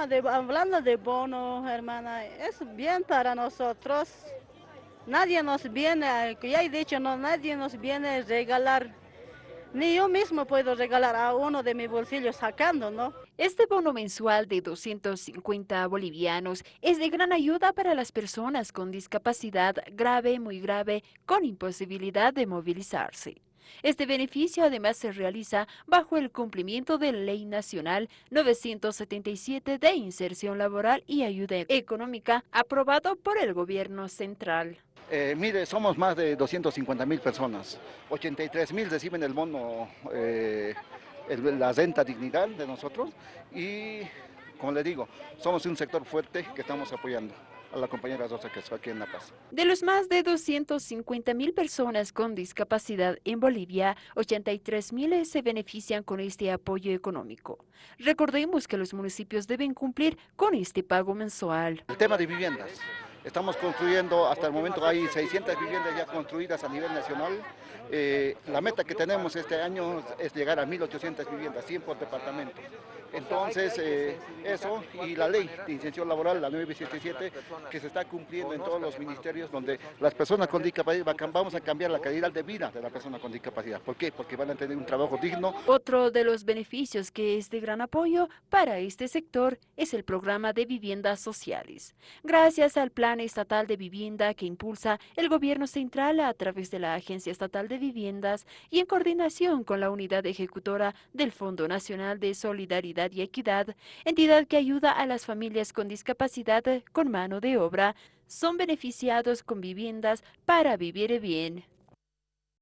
hablando de bono, hermana, es bien para nosotros. Nadie nos viene, ya he dicho, no, nadie nos viene a regalar ni yo mismo puedo regalar a uno de mis bolsillos sacando, ¿no? Este bono mensual de 250 bolivianos es de gran ayuda para las personas con discapacidad grave, muy grave, con imposibilidad de movilizarse. Este beneficio además se realiza bajo el cumplimiento de la Ley Nacional 977 de Inserción Laboral y Ayuda Económica aprobado por el Gobierno Central. Eh, mire, somos más de 250 mil personas, 83 mil reciben el bono, eh, la renta dignidad de nosotros y, como le digo, somos un sector fuerte que estamos apoyando a la compañera Rosa que está aquí en La Paz. De los más de 250 mil personas con discapacidad en Bolivia, 83 mil se benefician con este apoyo económico. Recordemos que los municipios deben cumplir con este pago mensual. El tema de viviendas. Estamos construyendo, hasta el momento hay 600 viviendas ya construidas a nivel nacional. Eh, la meta que tenemos este año es llegar a 1.800 viviendas, 100 por departamento. Entonces, eh, eso y la ley de incención laboral, la 977, que se está cumpliendo en todos los ministerios donde las personas con discapacidad, vamos a cambiar la calidad de vida de la persona con discapacidad. ¿Por qué? Porque van a tener un trabajo digno. Otro de los beneficios que es de gran apoyo para este sector es el programa de viviendas sociales. Gracias al Plan Estatal de Vivienda que impulsa el Gobierno Central a través de la Agencia Estatal de Viviendas y en coordinación con la Unidad Ejecutora del Fondo Nacional de Solidaridad y Equidad, entidad que ayuda a las familias con discapacidad con mano de obra, son beneficiados con viviendas para vivir bien.